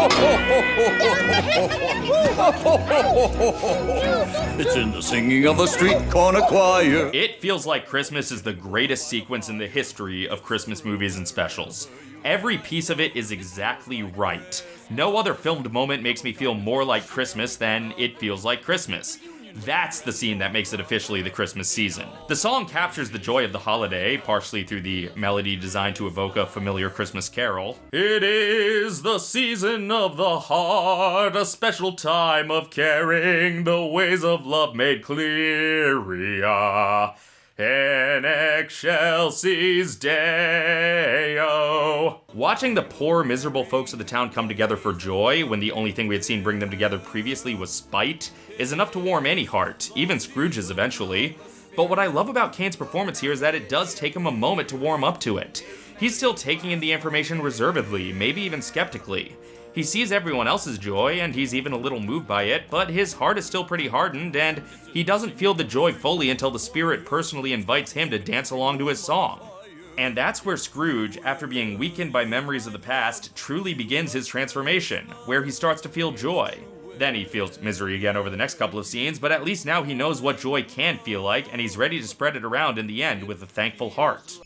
it's in the singing of a street corner choir. It feels like Christmas is the greatest sequence in the history of Christmas movies and specials. Every piece of it is exactly right. No other filmed moment makes me feel more like Christmas than it feels like Christmas. That's the scene that makes it officially the Christmas season. The song captures the joy of the holiday, partially through the melody designed to evoke a familiar Christmas carol. It is the season of the heart, a special time of caring, the ways of love made clear. In Excelsis Deo. Watching the poor, miserable folks of the town come together for joy when the only thing we had seen bring them together previously was spite is enough to warm any heart, even Scrooge's eventually. But what I love about Caine's performance here is that it does take him a moment to warm up to it. He's still taking in the information reservedly, maybe even skeptically. He sees everyone else's joy, and he's even a little moved by it, but his heart is still pretty hardened, and he doesn't feel the joy fully until the spirit personally invites him to dance along to his song. And that's where Scrooge, after being weakened by memories of the past, truly begins his transformation, where he starts to feel joy. Then he feels misery again over the next couple of scenes, but at least now he knows what joy can feel like, and he's ready to spread it around in the end with a thankful heart.